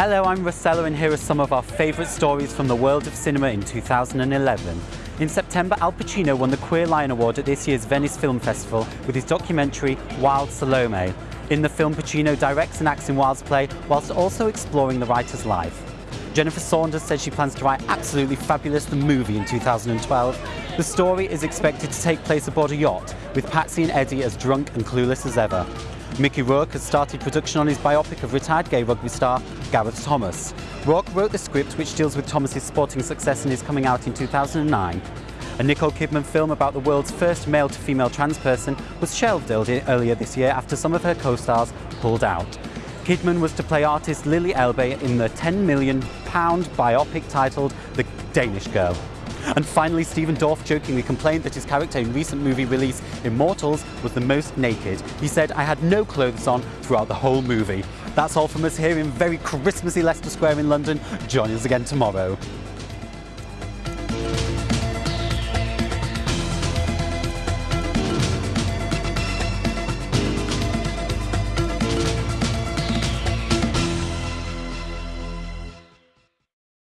Hello, I'm Rossella and here are some of our favourite stories from the world of cinema in 2011. In September, Al Pacino won the Queer Lion Award at this year's Venice Film Festival with his documentary Wilde Salome. In the film, Pacino directs and acts in Wilde's play whilst also exploring the writer's life. Jennifer Saunders says she plans to write Absolutely Fabulous the movie in 2012. The story is expected to take place aboard a yacht, with Patsy and Eddie as drunk and clueless as ever. Mickey Rourke has started production on his biopic of retired gay rugby star Gareth Thomas. Rourke wrote the script which deals with Thomas's sporting success and is coming out in 2009. A Nicole Kidman film about the world's first male-to-female trans person was shelved earlier this year after some of her co-stars pulled out. Kidman was to play artist Lili Elbe in the £10 million biopic titled The Danish Girl. And finally, Stephen Dorff jokingly complained that his character in recent movie release Immortals was the most naked. He said, I had no clothes on throughout the whole movie. That's all from us here in very Christmassy Leicester Square in London. Join us again tomorrow.